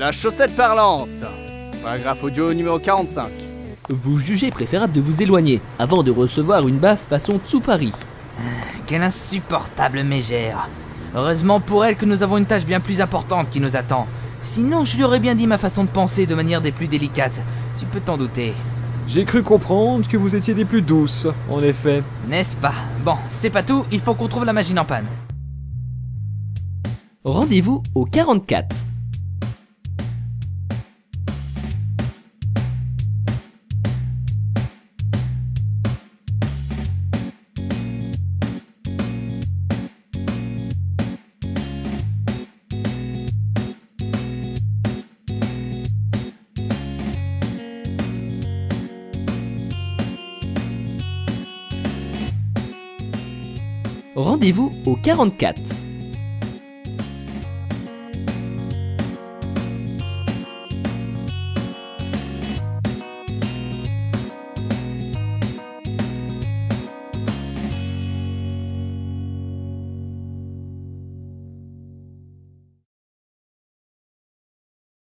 La chaussette parlante. Paragraphe audio numéro 45. Vous jugez préférable de vous éloigner avant de recevoir une baffe façon Tsupari. Quelle insupportable mégère. Heureusement pour elle que nous avons une tâche bien plus importante qui nous attend. Sinon, je lui aurais bien dit ma façon de penser de manière des plus délicates. Tu peux t'en douter. J'ai cru comprendre que vous étiez des plus douces, en effet. N'est-ce pas? Bon, c'est pas tout, il faut qu'on trouve la machine en panne. Rendez-vous au 44. Rendez-vous au 44.